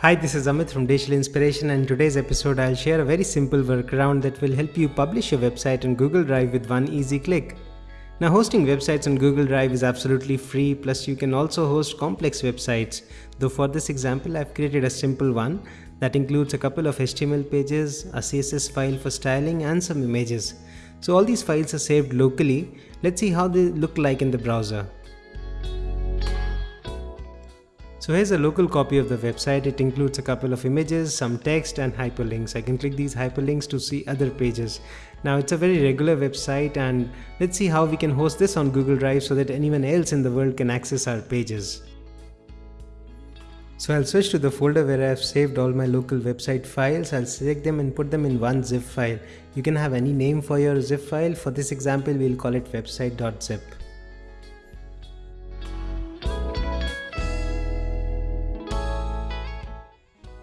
Hi, this is Amit from Digital Inspiration and in today's episode I'll share a very simple workaround that will help you publish your website on Google Drive with one easy click. Now hosting websites on Google Drive is absolutely free plus you can also host complex websites. Though for this example I've created a simple one that includes a couple of HTML pages, a CSS file for styling and some images. So all these files are saved locally. Let's see how they look like in the browser. So here's a local copy of the website. It includes a couple of images, some text and hyperlinks. I can click these hyperlinks to see other pages. Now it's a very regular website and let's see how we can host this on Google Drive so that anyone else in the world can access our pages. So I'll switch to the folder where I've saved all my local website files. I'll select them and put them in one zip file. You can have any name for your zip file. For this example, we'll call it website.zip.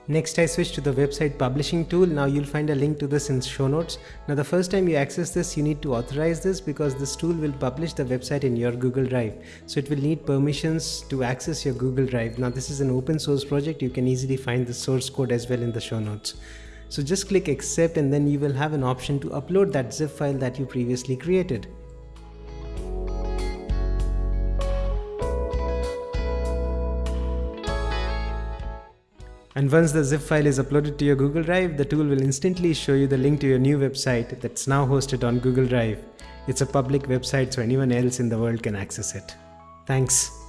Next I switch to the website publishing tool. Now you'll find a link to this in show notes. Now the first time you access this you need to authorize this because this tool will publish the website in your Google Drive. So it will need permissions to access your Google Drive. Now this is an open source project. You can easily find the source code as well in the show notes. So just click accept and then you will have an option to upload that zip file that you previously created. And once the zip file is uploaded to your Google Drive, the tool will instantly show you the link to your new website that's now hosted on Google Drive. It's a public website so anyone else in the world can access it. Thanks.